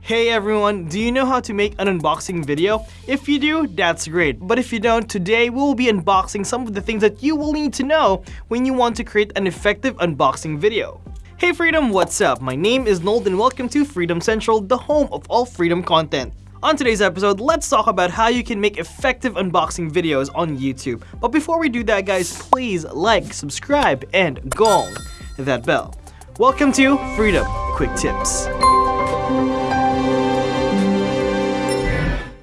Hey everyone, do you know how to make an unboxing video? If you do, that's great. But if you don't, today we'll be unboxing some of the things that you will need to know when you want to create an effective unboxing video. Hey Freedom, what's up? My name is Nold and welcome to Freedom Central, the home of all freedom content. On today's episode, let's talk about how you can make effective unboxing videos on YouTube. But before we do that guys, please like, subscribe, and gong that bell. Welcome to Freedom Quick Tips.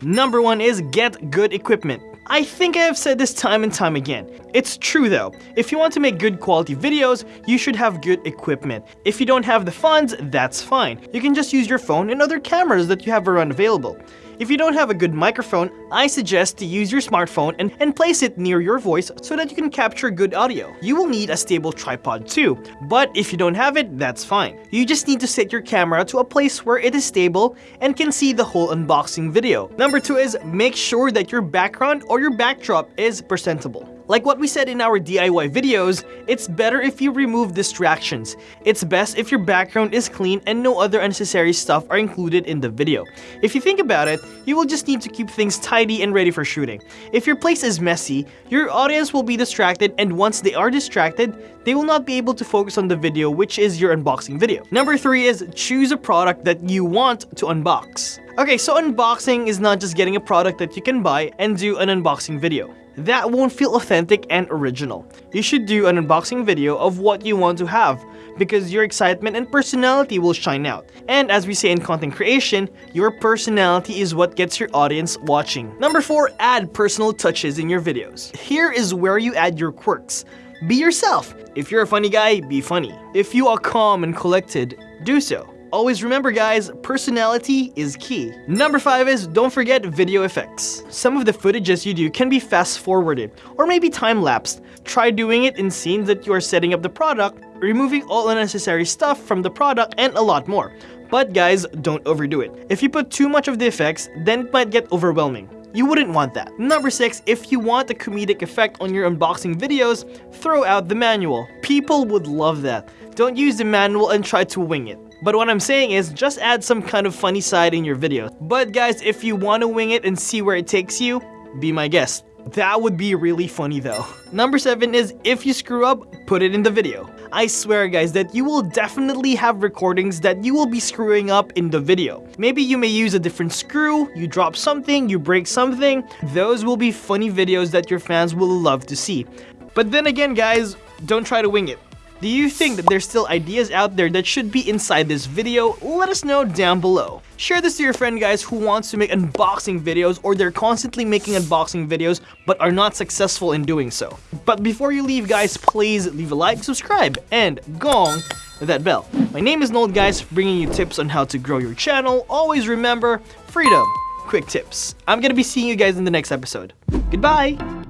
Number one is get good equipment. I think I have said this time and time again. It's true though. If you want to make good quality videos, you should have good equipment. If you don't have the funds, that's fine. You can just use your phone and other cameras that you have around available. If you don't have a good microphone, I suggest to use your smartphone and, and place it near your voice so that you can capture good audio. You will need a stable tripod too, but if you don't have it, that's fine. You just need to set your camera to a place where it is stable and can see the whole unboxing video. Number two is make sure that your background or your backdrop is presentable. Like what we said in our DIY videos, it's better if you remove distractions. It's best if your background is clean and no other unnecessary stuff are included in the video. If you think about it, you will just need to keep things tidy and ready for shooting. If your place is messy, your audience will be distracted and once they are distracted, they will not be able to focus on the video which is your unboxing video. Number 3 is choose a product that you want to unbox. Okay, so unboxing is not just getting a product that you can buy and do an unboxing video that won't feel authentic and original. You should do an unboxing video of what you want to have because your excitement and personality will shine out. And as we say in content creation, your personality is what gets your audience watching. Number 4. Add personal touches in your videos. Here is where you add your quirks. Be yourself. If you're a funny guy, be funny. If you are calm and collected, do so. Always remember guys, personality is key. Number 5 is don't forget video effects. Some of the footages you do can be fast forwarded or maybe time lapsed. Try doing it in scenes that you are setting up the product, removing all unnecessary stuff from the product and a lot more. But guys, don't overdo it. If you put too much of the effects, then it might get overwhelming. You wouldn't want that. Number 6, if you want a comedic effect on your unboxing videos, throw out the manual. People would love that. Don't use the manual and try to wing it. But what I'm saying is just add some kind of funny side in your video. But guys, if you want to wing it and see where it takes you, be my guest. That would be really funny though. Number 7 is if you screw up, put it in the video. I swear guys that you will definitely have recordings that you will be screwing up in the video. Maybe you may use a different screw, you drop something, you break something. Those will be funny videos that your fans will love to see. But then again guys, don't try to wing it. Do you think that there's still ideas out there that should be inside this video? Let us know down below. Share this to your friend guys who wants to make unboxing videos or they're constantly making unboxing videos but are not successful in doing so. But before you leave guys, please leave a like, subscribe, and gong that bell. My name is Nold guys, bringing you tips on how to grow your channel. Always remember, freedom, quick tips. I'm gonna be seeing you guys in the next episode. Goodbye!